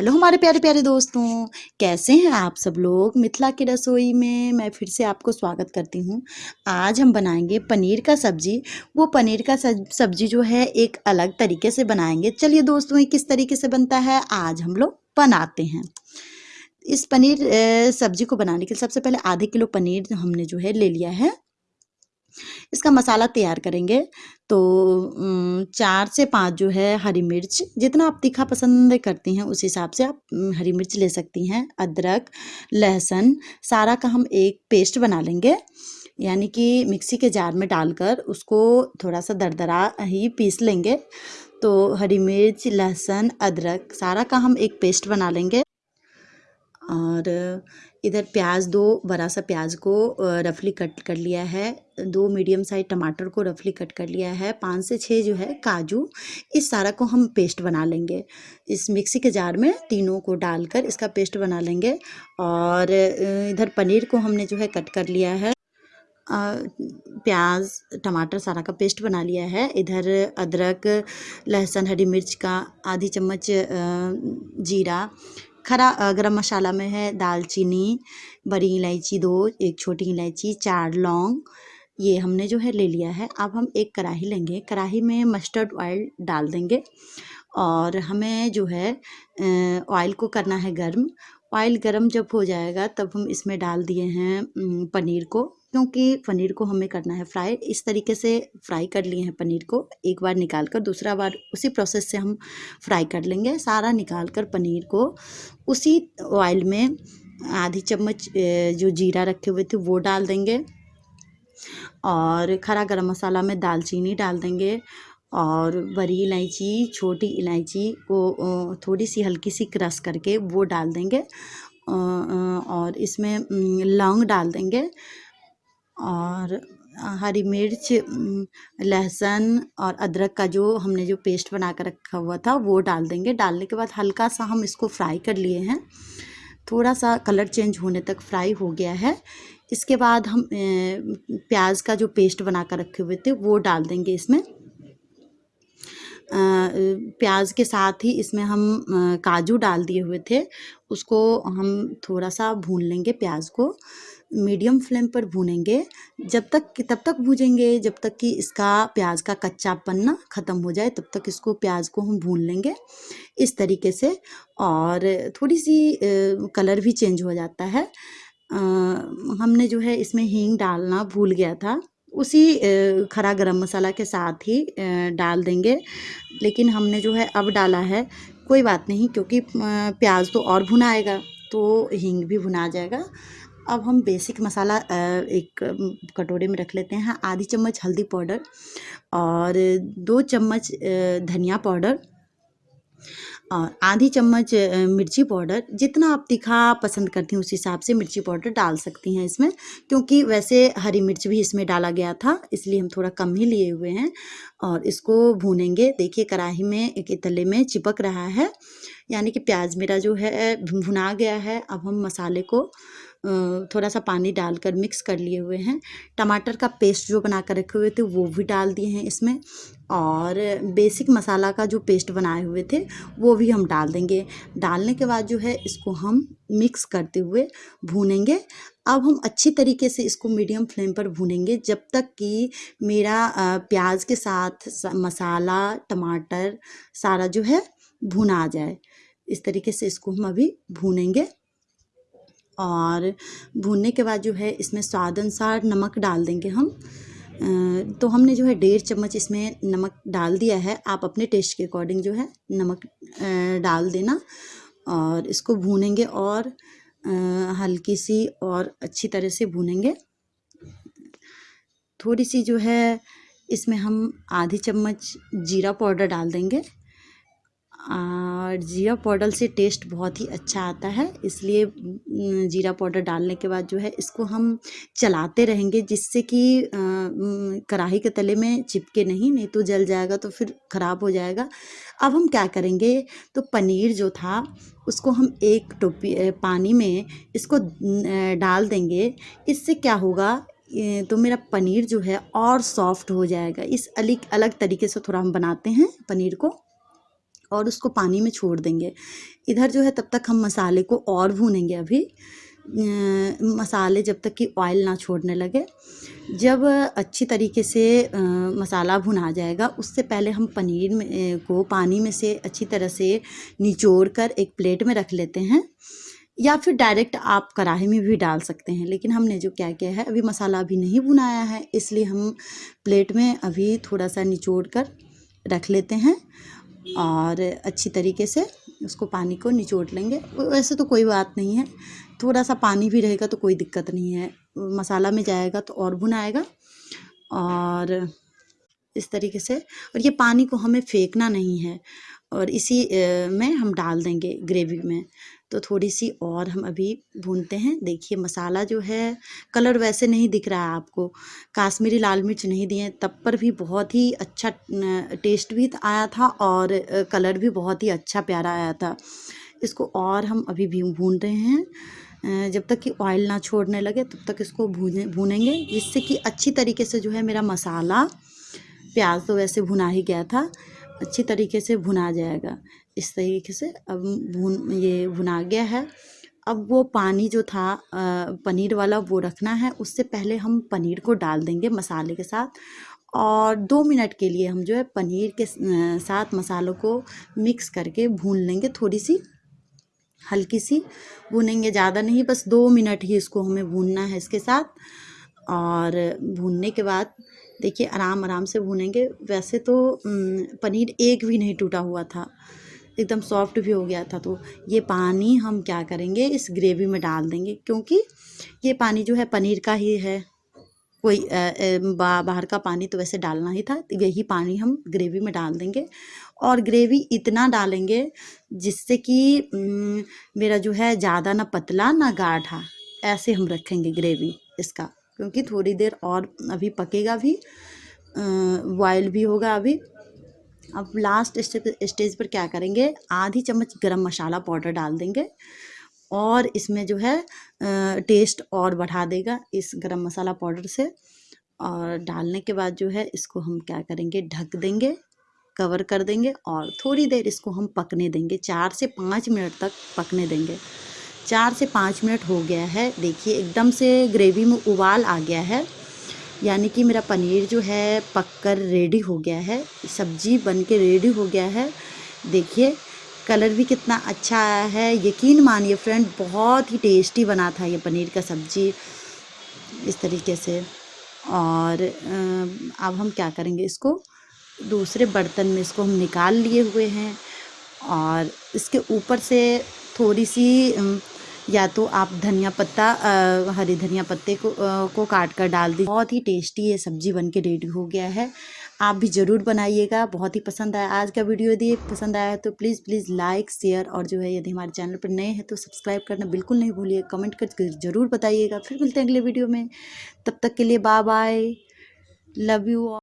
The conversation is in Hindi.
हेलो हमारे प्यारे प्यारे दोस्तों, कैसे हैं आप सब लोग मिथिला की रसोई में? मैं फिर से आपको स्वागत करती हूँ। आज हम बनाएँगे पनीर का सब्ज़ी। वो पनीर का सब्ज़ी जो है, एक अलग तरीके से बनाएँगे। चलिए दोस्तों, ये किस तरीके से बनता है, आज हम लोग बनाते हैं। इस पनीर सब्ज़ी को बनाने के लिए सबसे पहले आधे किलो पनीर हमने जो है ले लिया है। इसका मसाला तैयार करेंगे। तो चार से पाँच जो है हरी मिर्च, जितना आप तीखा पसंद करती हैं उस हिसाब से आप हरी मिर्च ले सकती हैं, अदरक, लहसुन, सारा का हम एक पेस्ट बना लेंगे। यानी कि मिक्सी के जार में डालकर उसको थोड़ा सा दरदरा ही पीस लेंगे। तो हरी मिर्च, लहसुन, अदरक, सारा का हम एक पेस्ट बना लेंगे। और इधर प्याज, दो बड़ा सा प्याज को रफली कट कर लिया है। दो मीडियम साइज़ टमाटर को रफली कट कर लिया है। पाँच से छः जो है काजू, इस सारा को हम पेस्ट बना लेंगे। इस मिक्सी के जार में तीनों को डालकर इसका पेस्ट बना लेंगे। और इधर पनीर को हमने जो है कट कर लिया है। प्याज, टमाटर सारा का पेस्ट बना लिया है। इधर अदरक, लहसुन, हरी मिर्च का आधी चम्मच जीरा खरा गरम मसाला में है दालचीनी, बड़ी इलायची दो, एक छोटी इलायची, चार लौंग, ये हमने जो है ले लिया है। अब हम एक कढ़ाई लेंगे। कढ़ाई में मस्टर्ड ऑयल डाल देंगे और हमें जो है ऑयल को करना है गर्म। ऑयल गर्म जब हो जाएगा, तब हम इसमें डाल दिए हैं पनीर को, क्योंकि पनीर को हमें करना है फ्राई। इस तरीके से फ्राई कर लिए हैं पनीर को, एक बार निकाल कर दूसरा बार उसी प्रोसेस से हम फ्राई कर लेंगे। सारा निकाल कर पनीर को उसी ऑयल में आधी चम्मच जो जीरा रखे हुए थे, वो डाल देंगे। और खरा गरम मसाला में दालचीनी डाल देंगे। और बड़ी इलायची, छोटी इलायची को थोड़ी सी हल्की सी क्रश करके वो डाल देंगे। और इसमें लौंग डाल देंगे और हरी मिर्च लहसुन और अदरक का जो हमने जो पेस्ट बना कर रखा हुआ था वो डाल देंगे। डालने के बाद हल्का सा हम इसको फ्राई कर लिए हैं। थोड़ा सा कलर चेंज होने तक फ्राई हो गया है। इसके बाद हम प्याज का जो पेस्ट बना कर रखे हुए थे वो डाल देंगे इसमें। प्याज के साथ ही इसमें हम काजू डाल दिए हुए थे। उसको हम थोड़ा सा भून लेंगे प्याज को। मीडियम फ्लेम पर भूनेंगे। जब तक तब तक भूजेंगे, जब तक कि इसका प्याज का कच्चापन ना ख़त्म हो जाए, तब तक इसको प्याज को हम भून लेंगे इस तरीके से। और थोड़ी सी कलर भी चेंज हो जाता है। हमने जो है इसमें हींग डालना भूल गया था। उसी खरा गरम मसाला के साथ ही डाल देंगे। लेकिन हमने जो है अब डाला है, कोई बात नहीं, क्योंकि प्याज तो और भुनाएगा तो हींग भी भुना जाएगा। अब हम बेसिक मसाला एक कटोरे में रख लेते हैं, आधी चम्मच हल्दी पाउडर और दो चम्मच धनिया पाउडर। और आधी चम्मच मिर्ची पाउडर, जितना आप तीखा पसंद करती हैं, उस हिसाब से मिर्ची पाउडर डाल सकती हैं इसमें, क्योंकि वैसे हरी मिर्च भी इसमें डाला गया था, इसलिए हम थोड़ा कम ही लिए हुए हैं और इसको भूनेंगे। देखिए कढ़ाही में एक तले में चिपक रहा है, यानी कि प्याज मेरा जो है भुना गया है। अब हम मसाले को थोड़ा सा पानी डालकर मिक्स कर लिए हुए हैं। टमाटर का पेस्ट जो बना कर रखे हुए थे, वो भी डाल दिए हैं इसमें। और बेसिक मसाला का जो पेस्ट बनाए हुए थे, वो भी हम डाल देंगे। डालने के बाद जो है, इसको हम मिक्स करते हुए भूनेंगे। अब हम अच्छी तरीके से इसको मीडियम फ्लेम पर भूनेंगे। जब तक कि मेरा प्याज के साथ मसाला टमाटर सारा जो है, भुना आ जाए। इस तरीके से इसको हम अभी भूनेंगे। और भूनने के बाद जो है इसमें स्वाद अनुसार नमक डाल देंगे हम। तो हमने जो है डेढ़ चम्मच इसमें नमक डाल दिया है। आप अपने टेस्ट के अकॉर्डिंग जो है नमक डाल देना और इसको भूनेंगे और हल्की सी और अच्छी तरह से भूनेंगे। थोड़ी सी जो है इसमें हम आधी चम्मच जीरा पाउडर डाल देंगे। और जीरा पाउडर से टेस्ट बहुत ही अच्छा आता है, इसलिए जीरा पाउडर डालने के बाद जो है, इसको हम चलाते रहेंगे जिससे कि कढ़ाई के तले में चिपके नहीं नहीं तो जल जाएगा तो फिर ख़राब हो जाएगा। अब हम क्या करेंगे तो पनीर जो था, उसको हम एक टोपी पानी में इसको डाल देंगे। इससे क्या होगा तो मेरा पनीर जो है और सॉफ्ट हो जाएगा। इस अलग अलग तरीके से थोड़ा हम बनाते हैं पनीर को। और उसको पानी में छोड़ देंगे। इधर जो है तब तक हम मसाले को और भूनेंगे अभी। मसाले जब तक कि ऑयल ना छोड़ने लगे। जब अच्छी तरीके से मसाला भुना जाएगा, उससे पहले हम पनीर में को पानी में से अच्छी तरह से निचोड़ कर एक प्लेट में रख लेते हैं। या फिर डायरेक्ट आप कढ़ाई में भी डाल सकते हैं, लेकिन हमने जो क्या किया है, अभी मसाला अभी नहीं भुनाया है, इसलिए हम प्लेट में अभी थोड़ा सा निचोड़ कर रख लेते हैं। और अच्छी तरीके से उसको पानी को निचोड़ लेंगे। वैसे तो कोई बात नहीं है। थोड़ा सा पानी भी रहेगा तो कोई दिक्कत नहीं है। मसाला में जाएगा तो और भुनाएगा। और इस तरीके से और ये पानी को हमें फेंकना नहीं है। और इसी में हम डाल देंगे ग्रेवी में। तो थोड़ी सी और हम अभी भूनते हैं। देखिए, मसाला जो है, कलर वैसे नहीं दिख रहा है आपको। काश्मीरी लाल मिर्च नहीं दिए, तब पर भी बहुत ही अच्छा टेस्ट भी आया था और कलर भी बहुत ही अच्छा प्यारा आया था। इसको और हम अभी भी भून रहे हैं। जब तक कि ऑयल ना छोड़ने लगे, तब तक इसको भूने, भूनेंगे। जिससे कि अच्छी तरीके से जो है मेरा मसाला, प्याज तो वैसे भुना ही गया था, अच्छी तरीके से भुना जाएगा। इस तरीके से अब भून, ये भुना गया है। अब वो पानी जो था पनीर वाला वो रखना है। उससे पहले हम पनीर को डाल देंगे मसाले के साथ और दो मिनट के लिए हम जो है पनीर के साथ मसालों को मिक्स करके भून लेंगे थोड़ी सी हल्की सी। भूनेंगे ज़्यादा नहीं, बस दो मिनट ही इसको हमें भूनना है इसके साथ। और भूनने के बाद देखिए आराम आराम से भूनेंगे। वैसे तो पनीर एक भी नहीं टूटा हुआ था। एकदम सॉफ्ट भी हो गया था तो ये पानी हम क्या करेंगे इस ग्रेवी में डाल देंगे क्योंकि ये पानी जो है पनीर का ही है। कोई बा, बाहर का पानी तो वैसे डालना ही था तो यही पानी हम ग्रेवी में डाल देंगे। और ग्रेवी इतना डालेंगे जिससे कि मेरा जो है ज़्यादा ना पतला ना गाढ़ा ऐसे हम रखेंगे ग्रेवी इसका क्योंकि थोड़ी देर और अभी पकेगा भी बॉयल भी होगा अभी। अब लास्ट स्टेज पर क्या करेंगे? आधी चम्मच गरम मसाला पाउडर डाल देंगे और इसमें जो है टेस्ट और बढ़ा देगा इस गरम मसाला पाउडर से। और डालने के बाद जो है, इसको हम क्या करेंगे? ढक देंगे कवर कर देंगे और थोड़ी देर इसको हम पकने देंगे। चार से पाँच मिनट तक पकने देंगे। चार से पाँच मिनट हो गया है। देखिए, एकदम से ग्रेवी में उबाल आ गया है। यानी कि मेरा पनीर जो है पककर रेडी हो गया है। सब्ज़ी बन के रेडी हो गया है। देखिए कलर भी कितना अच्छा आया है। यकीन मानिए फ्रेंड बहुत ही टेस्टी बना था ये पनीर का सब्ज़ी इस तरीके से। और अब हम क्या करेंगे इसको? दूसरे बर्तन में इसको हम निकाल लिए हुए हैं। और इसके ऊपर से थोड़ी सी या तो आप धनिया पत्ता हरी धनिया पत्ते को आ, को काट कर डाल दी बहुत ही टेस्टी ये सब्ज़ी बन के रेडी हो गया है। आप भी ज़रूर बनाइएगा। बहुत ही पसंद आया आज का वीडियो। यदि पसंद आया है तो प्लीज़ प्लीज़ लाइक शेयर और जो है यदि हमारे चैनल पर नए हैं तो सब्सक्राइब करना बिल्कुल नहीं भूलिए। कमेंट कर ज़रूर बताइएगा। फिर मिलते हैं अगले वीडियो में। तब तक के लिए बाय बाय लव यू